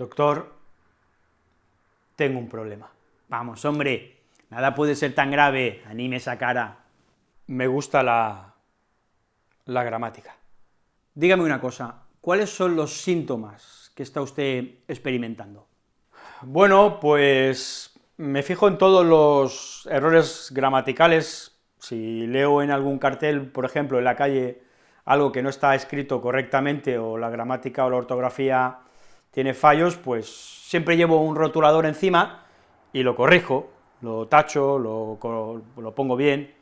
Doctor, tengo un problema. Vamos, hombre, nada puede ser tan grave, anime esa cara. Me gusta la, la gramática. Dígame una cosa, ¿cuáles son los síntomas que está usted experimentando? Bueno, pues me fijo en todos los errores gramaticales, si leo en algún cartel, por ejemplo, en la calle, algo que no está escrito correctamente, o la gramática o la ortografía tiene fallos, pues siempre llevo un rotulador encima y lo corrijo, lo tacho, lo, lo pongo bien.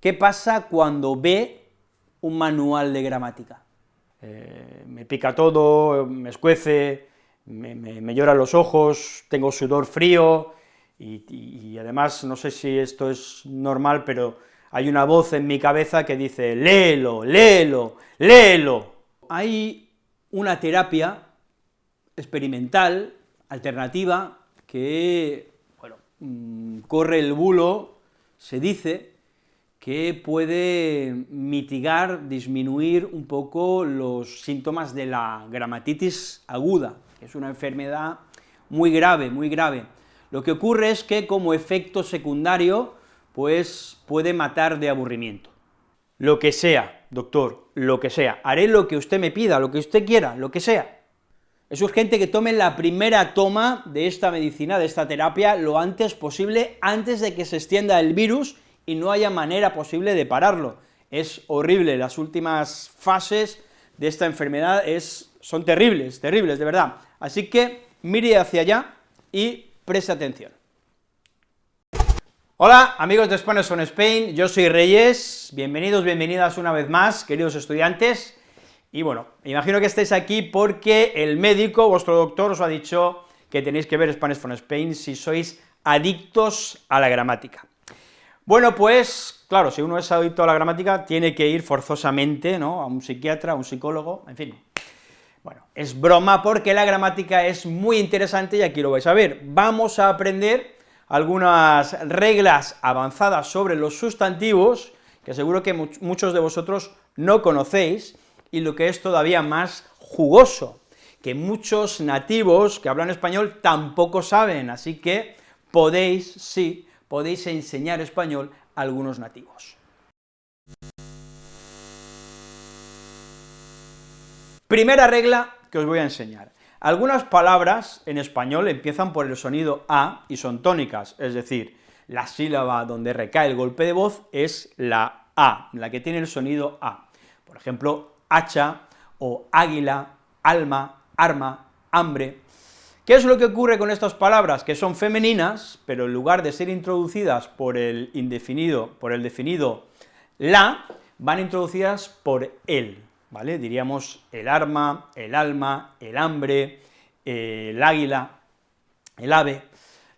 ¿Qué pasa cuando ve un manual de gramática? Eh, me pica todo, me escuece, me, me, lloran los ojos, tengo sudor frío, y, y, además, no sé si esto es normal, pero hay una voz en mi cabeza que dice, léelo, léelo, léelo. Hay una terapia experimental, alternativa, que, bueno, mm, corre el bulo, se dice, que puede mitigar, disminuir un poco los síntomas de la gramatitis aguda, que es una enfermedad muy grave, muy grave. Lo que ocurre es que como efecto secundario, pues puede matar de aburrimiento. Lo que sea, doctor, lo que sea, haré lo que usted me pida, lo que usted quiera, lo que sea. Es urgente que tomen la primera toma de esta medicina, de esta terapia, lo antes posible, antes de que se extienda el virus y no haya manera posible de pararlo. Es horrible, las últimas fases de esta enfermedad es, son terribles, terribles, de verdad. Así que mire hacia allá y preste atención. Hola, amigos de Spanish on Spain, yo soy Reyes, bienvenidos, bienvenidas una vez más, queridos estudiantes, y bueno, imagino que estéis aquí porque el médico, vuestro doctor, os ha dicho que tenéis que ver Spanish on Spain si sois adictos a la gramática. Bueno, pues, claro, si uno es adicto a la gramática, tiene que ir forzosamente, ¿no?, a un psiquiatra, a un psicólogo, en fin. Bueno, es broma porque la gramática es muy interesante y aquí lo vais a ver. Vamos a aprender algunas reglas avanzadas sobre los sustantivos, que seguro que muchos de vosotros no conocéis, y lo que es todavía más jugoso, que muchos nativos que hablan español tampoco saben, así que podéis, sí, podéis enseñar español a algunos nativos. Primera regla que os voy a enseñar. Algunas palabras en español empiezan por el sonido A y son tónicas, es decir, la sílaba donde recae el golpe de voz es la A, la que tiene el sonido A. Por ejemplo, hacha o águila, alma, arma, hambre, ¿Qué es lo que ocurre con estas palabras? Que son femeninas, pero en lugar de ser introducidas por el indefinido, por el definido la, van introducidas por el, ¿vale? Diríamos el arma, el alma, el hambre, el águila, el ave.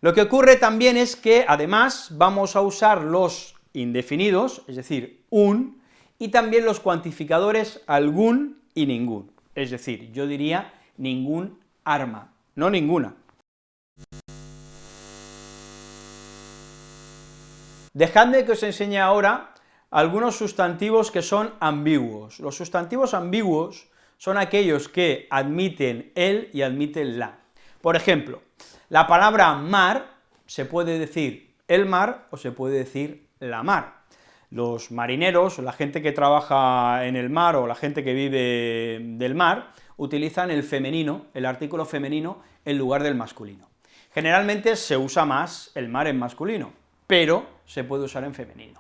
Lo que ocurre también es que, además, vamos a usar los indefinidos, es decir, un, y también los cuantificadores algún y ningún, es decir, yo diría ningún arma, no ninguna. Dejadme que os enseñe ahora algunos sustantivos que son ambiguos. Los sustantivos ambiguos son aquellos que admiten el y admiten la. Por ejemplo, la palabra mar se puede decir el mar o se puede decir la mar. Los marineros, la gente que trabaja en el mar o la gente que vive del mar, utilizan el femenino, el artículo femenino, en lugar del masculino. Generalmente se usa más el mar en masculino, pero se puede usar en femenino.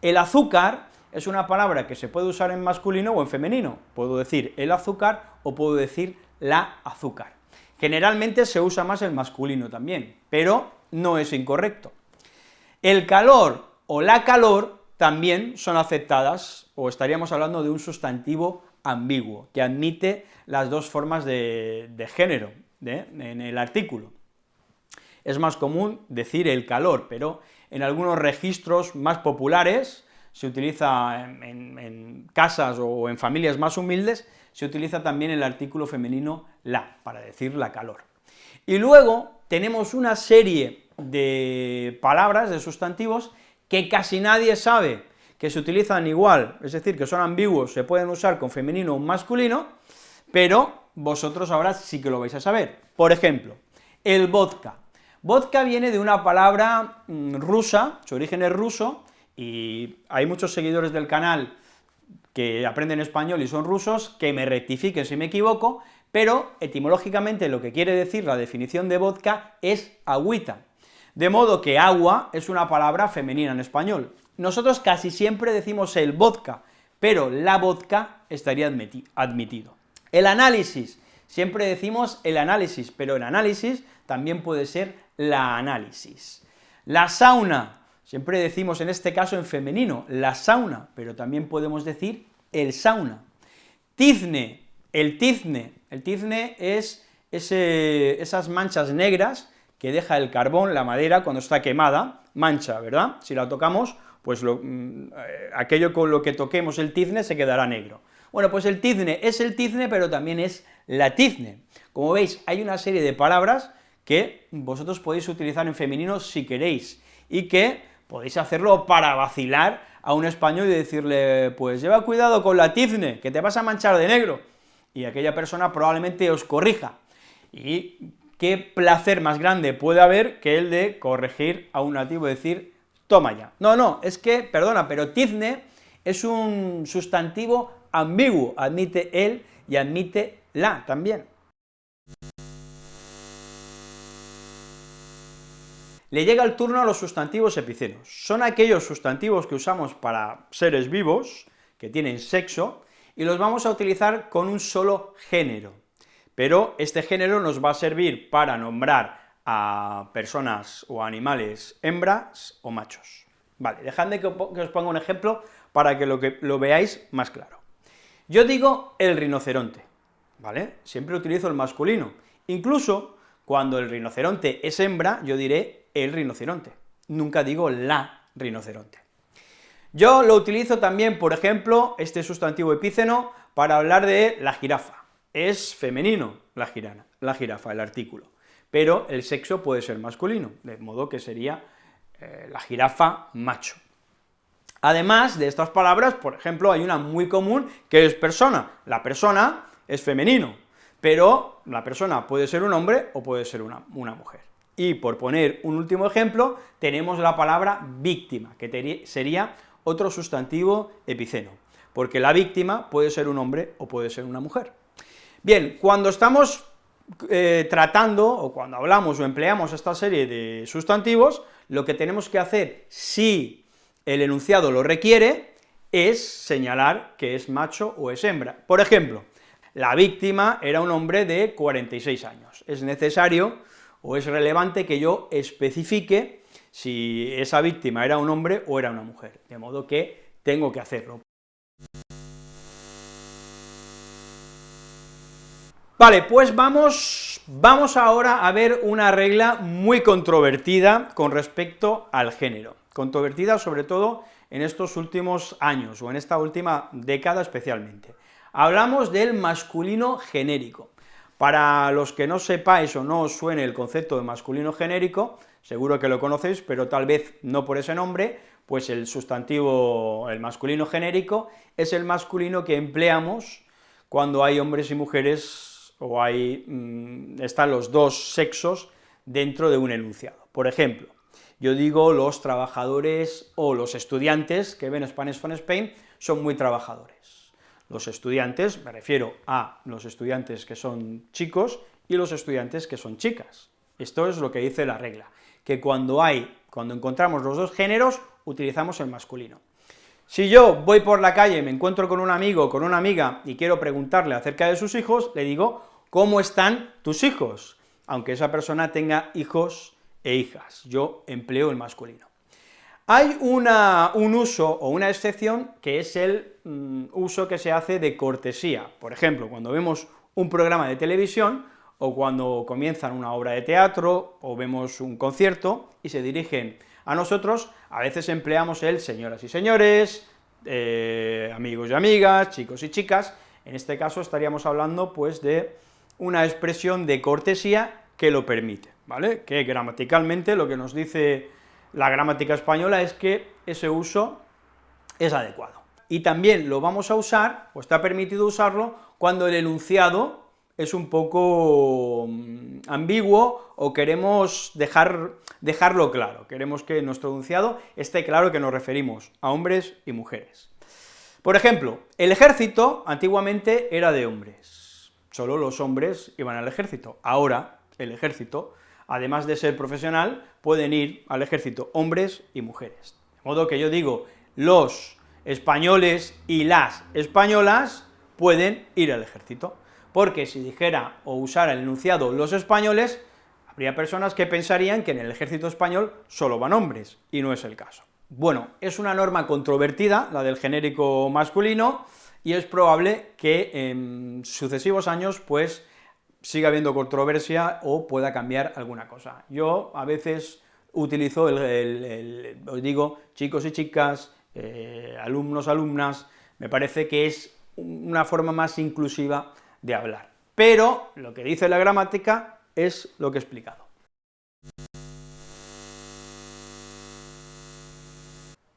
El azúcar es una palabra que se puede usar en masculino o en femenino, puedo decir el azúcar o puedo decir la azúcar. Generalmente se usa más el masculino también, pero no es incorrecto. El calor o la calor también son aceptadas, o estaríamos hablando de un sustantivo ambiguo, que admite las dos formas de, género en el artículo. Es más común decir el calor, pero en algunos registros más populares, se utiliza en, casas o en familias más humildes, se utiliza también el artículo femenino la, para decir la calor. Y luego tenemos una serie de palabras, de sustantivos, que casi nadie sabe, que se utilizan igual, es decir, que son ambiguos, se pueden usar con femenino o masculino, pero vosotros ahora sí que lo vais a saber. Por ejemplo, el vodka. Vodka viene de una palabra mm, rusa, su origen es ruso, y hay muchos seguidores del canal que aprenden español y son rusos, que me rectifiquen si me equivoco, pero etimológicamente lo que quiere decir la definición de vodka es agüita, de modo que agua es una palabra femenina en español. Nosotros casi siempre decimos el vodka, pero la vodka estaría admitido. El análisis, siempre decimos el análisis, pero el análisis también puede ser la análisis. La sauna, siempre decimos en este caso en femenino, la sauna, pero también podemos decir el sauna. Tizne, el tizne, el tizne es esas manchas negras que deja el carbón, la madera, cuando está quemada, mancha, ¿verdad? Si la tocamos, pues mm, eh, aquello con lo que toquemos el tizne se quedará negro. Bueno, pues el tizne es el tizne, pero también es la tizne. Como veis, hay una serie de palabras que vosotros podéis utilizar en femenino si queréis, y que podéis hacerlo para vacilar a un español y decirle, pues lleva cuidado con la tizne, que te vas a manchar de negro, y aquella persona probablemente os corrija. Y qué placer más grande puede haber que el de corregir a un nativo y decir, toma ya. No, no, es que, perdona, pero tizne es un sustantivo ambiguo, admite él y admite la también. Le llega el turno a los sustantivos epicenos. Son aquellos sustantivos que usamos para seres vivos, que tienen sexo, y los vamos a utilizar con un solo género. Pero este género nos va a servir para nombrar a personas o animales hembras o machos. Vale, dejadme que os ponga un ejemplo para que lo, que veáis más claro. Yo digo el rinoceronte, ¿vale? Siempre utilizo el masculino. Incluso cuando el rinoceronte es hembra, yo diré el rinoceronte, nunca digo la rinoceronte. Yo lo utilizo también, por ejemplo, este sustantivo epíceno, para hablar de la jirafa. Es femenino la, girana, la jirafa, el artículo, pero el sexo puede ser masculino, de modo que sería eh, la jirafa macho. Además de estas palabras, por ejemplo, hay una muy común que es persona. La persona es femenino, pero la persona puede ser un hombre o puede ser una, una mujer. Y por poner un último ejemplo, tenemos la palabra víctima, que sería otro sustantivo epiceno, porque la víctima puede ser un hombre o puede ser una mujer. Bien, cuando estamos eh, tratando, o cuando hablamos o empleamos esta serie de sustantivos, lo que tenemos que hacer, si el enunciado lo requiere, es señalar que es macho o es hembra. Por ejemplo, la víctima era un hombre de 46 años. Es necesario o es relevante que yo especifique si esa víctima era un hombre o era una mujer, de modo que tengo que hacerlo. Vale, pues vamos, vamos ahora a ver una regla muy controvertida con respecto al género, controvertida sobre todo en estos últimos años, o en esta última década especialmente. Hablamos del masculino genérico. Para los que no sepáis o no os suene el concepto de masculino genérico, seguro que lo conocéis, pero tal vez no por ese nombre, pues el sustantivo, el masculino genérico, es el masculino que empleamos cuando hay hombres y mujeres, o hay, mm, están los dos sexos dentro de un enunciado. Por ejemplo, yo digo los trabajadores o los estudiantes que ven Spanish from Spain son muy trabajadores. Los estudiantes, me refiero a los estudiantes que son chicos y los estudiantes que son chicas. Esto es lo que dice la regla, que cuando hay, cuando encontramos los dos géneros, utilizamos el masculino. Si yo voy por la calle, me encuentro con un amigo, con una amiga, y quiero preguntarle acerca de sus hijos, le digo, ¿cómo están tus hijos? Aunque esa persona tenga hijos e hijas, yo empleo el masculino. Hay un uso o una excepción que es el mm, uso que se hace de cortesía. Por ejemplo, cuando vemos un programa de televisión, o cuando comienzan una obra de teatro, o vemos un concierto, y se dirigen a nosotros, a veces empleamos el señoras y señores, eh, amigos y amigas, chicos y chicas, en este caso estaríamos hablando pues de una expresión de cortesía que lo permite, ¿vale?, que gramaticalmente lo que nos dice la gramática española es que ese uso es adecuado. Y también lo vamos a usar, o está permitido usarlo, cuando el enunciado es un poco mm, ambiguo o queremos dejar, dejarlo claro, queremos que nuestro enunciado esté claro que nos referimos a hombres y mujeres. Por ejemplo, el ejército antiguamente era de hombres, solo los hombres iban al ejército, ahora el ejército, además de ser profesional, pueden ir al ejército hombres y mujeres. De modo que yo digo, los españoles y las españolas pueden ir al ejército porque si dijera o usara el enunciado los españoles, habría personas que pensarían que en el ejército español solo van hombres, y no es el caso. Bueno, es una norma controvertida, la del genérico masculino, y es probable que en sucesivos años, pues, siga habiendo controversia o pueda cambiar alguna cosa. Yo a veces utilizo el, os digo, chicos y chicas, eh, alumnos, alumnas, me parece que es una forma más inclusiva de hablar. Pero lo que dice la gramática es lo que he explicado.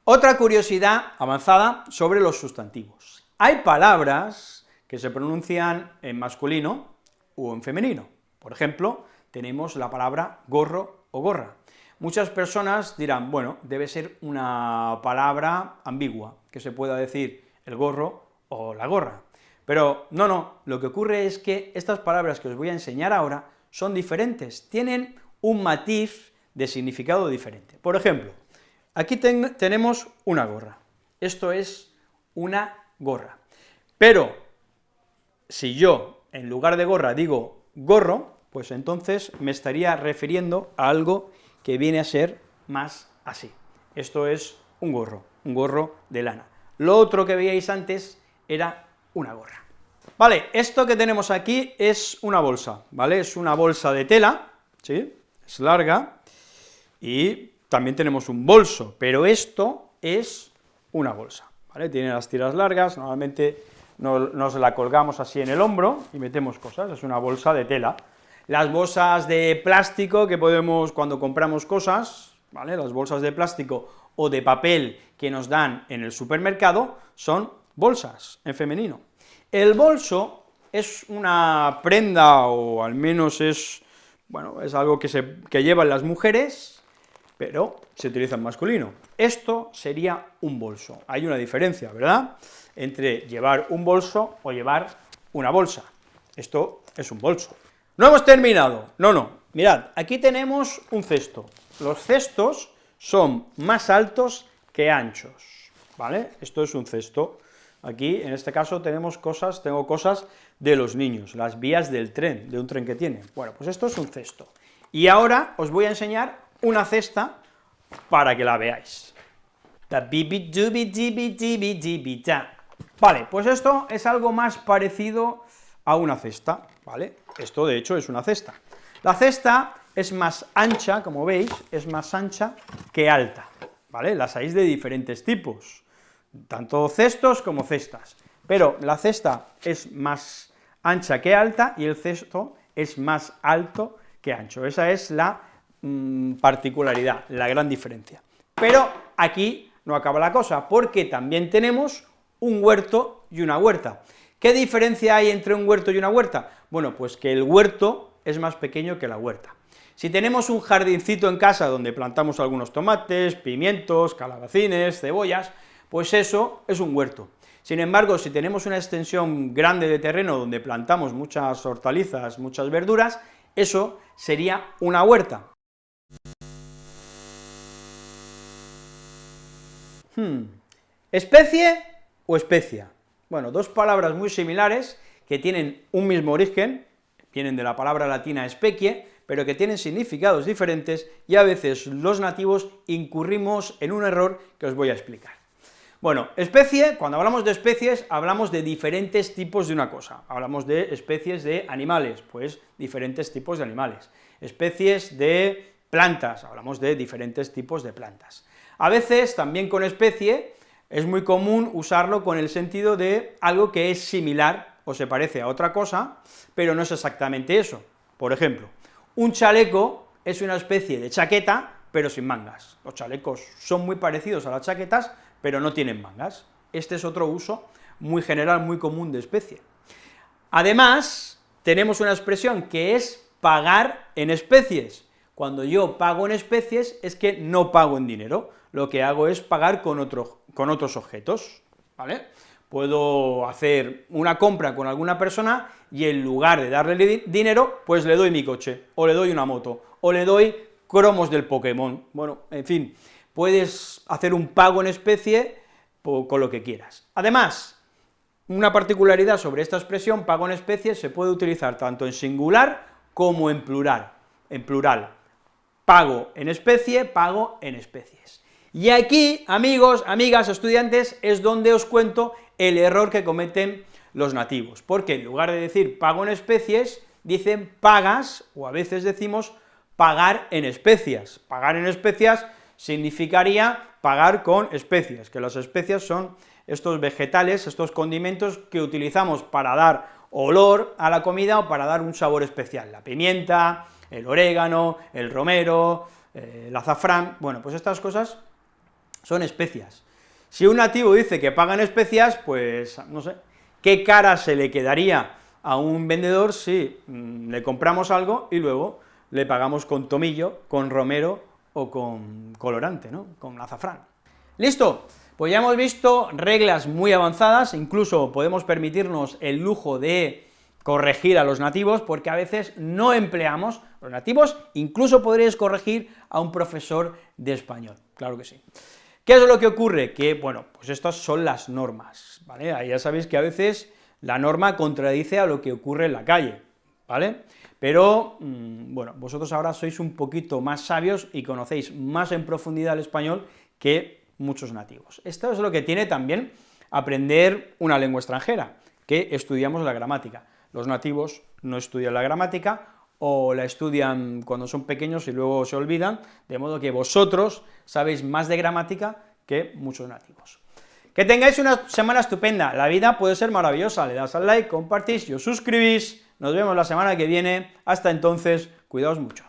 Otra curiosidad avanzada sobre los sustantivos. Hay palabras que se pronuncian en masculino o en femenino. Por ejemplo, tenemos la palabra gorro o gorra. Muchas personas dirán, bueno, debe ser una palabra ambigua, que se pueda decir el gorro o la gorra. Pero no, no, lo que ocurre es que estas palabras que os voy a enseñar ahora son diferentes, tienen un matiz de significado diferente. Por ejemplo, aquí tenemos una gorra, esto es una gorra, pero si yo en lugar de gorra digo gorro, pues entonces me estaría refiriendo a algo que viene a ser más así. Esto es un gorro, un gorro de lana. Lo otro que veíais antes era una gorra. Vale, esto que tenemos aquí es una bolsa, ¿vale? Es una bolsa de tela, ¿sí? Es larga, y también tenemos un bolso, pero esto es una bolsa, Tiene las tiras largas, normalmente nos la colgamos así en el hombro y metemos cosas, es una bolsa de tela. Las bolsas de plástico que podemos, cuando compramos cosas. Las bolsas de plástico o de papel que nos dan en el supermercado son bolsas, en femenino. El bolso es una prenda, o al menos es, bueno, es algo que, se, que llevan las mujeres, pero se utiliza en masculino. Esto sería un bolso. Hay una diferencia, ¿verdad?, entre llevar un bolso o llevar una bolsa. Esto es un bolso. No hemos terminado, no, no, mirad, aquí tenemos un cesto. Los cestos son más altos que anchos, ¿vale? Esto es un cesto. Aquí, en este caso, tenemos cosas, tengo cosas de los niños, las vías del tren, de un tren que tiene. Bueno, pues esto es un cesto. Y ahora os voy a enseñar una cesta para que la veáis. Vale, pues esto es algo más parecido a una cesta, ¿vale? Esto, de hecho, es una cesta. La cesta es más ancha, como veis, es más ancha que alta, ¿vale? Las hay de diferentes tipos tanto cestos como cestas, pero la cesta es más ancha que alta y el cesto es más alto que ancho, esa es la mm, particularidad, la gran diferencia. Pero aquí no acaba la cosa, porque también tenemos un huerto y una huerta. ¿Qué diferencia hay entre un huerto y una huerta? Bueno, pues que el huerto es más pequeño que la huerta. Si tenemos un jardincito en casa donde plantamos algunos tomates, pimientos, calabacines, cebollas, pues eso es un huerto. Sin embargo, si tenemos una extensión grande de terreno donde plantamos muchas hortalizas, muchas verduras, eso sería una huerta. Hmm. ¿Especie o especia? Bueno, dos palabras muy similares que tienen un mismo origen, vienen de la palabra latina especie, pero que tienen significados diferentes y a veces los nativos incurrimos en un error que os voy a explicar. Bueno, especie, cuando hablamos de especies, hablamos de diferentes tipos de una cosa. Hablamos de especies de animales, pues diferentes tipos de animales. Especies de plantas, hablamos de diferentes tipos de plantas. A veces, también con especie, es muy común usarlo con el sentido de algo que es similar o se parece a otra cosa, pero no es exactamente eso. Por ejemplo, un chaleco es una especie de chaqueta, pero sin mangas. Los chalecos son muy parecidos a las chaquetas, pero no tienen mangas. Este es otro uso muy general, muy común de especie. Además, tenemos una expresión que es pagar en especies. Cuando yo pago en especies es que no pago en dinero, lo que hago es pagar con, otro, con otros objetos, ¿vale? Puedo hacer una compra con alguna persona y en lugar de darle dinero, pues le doy mi coche, o le doy una moto, o le doy cromos del Pokémon, bueno, en fin, puedes hacer un pago en especie con lo que quieras. Además, una particularidad sobre esta expresión, pago en especie, se puede utilizar tanto en singular como en plural, en plural. Pago en especie, pago en especies. Y aquí, amigos, amigas, estudiantes, es donde os cuento el error que cometen los nativos, porque en lugar de decir pago en especies, dicen pagas, o a veces decimos pagar en especias. Pagar en especias significaría pagar con especias, que las especias son estos vegetales, estos condimentos que utilizamos para dar olor a la comida o para dar un sabor especial, la pimienta, el orégano, el romero, eh, el azafrán, bueno, pues estas cosas son especias. Si un nativo dice que pagan especias, pues, no sé, ¿qué cara se le quedaría a un vendedor si mm, le compramos algo y luego le pagamos con tomillo, con romero o con colorante, ¿no?, con azafrán. ¿Listo? Pues ya hemos visto reglas muy avanzadas, incluso podemos permitirnos el lujo de corregir a los nativos, porque a veces no empleamos los nativos, incluso podréis corregir a un profesor de español, claro que sí. ¿Qué es lo que ocurre? Que, bueno, pues estas son las normas, ¿vale? Ya sabéis que a veces la norma contradice a lo que ocurre en la calle, ¿vale? Pero, mm, bueno, vosotros ahora sois un poquito más sabios y conocéis más en profundidad el español que muchos nativos. Esto es lo que tiene también aprender una lengua extranjera, que estudiamos la gramática. Los nativos no estudian la gramática, o la estudian cuando son pequeños y luego se olvidan, de modo que vosotros sabéis más de gramática que muchos nativos. Que tengáis una semana estupenda, la vida puede ser maravillosa, le das al like, compartís y os suscribís, nos vemos la semana que viene, hasta entonces, cuidaos mucho.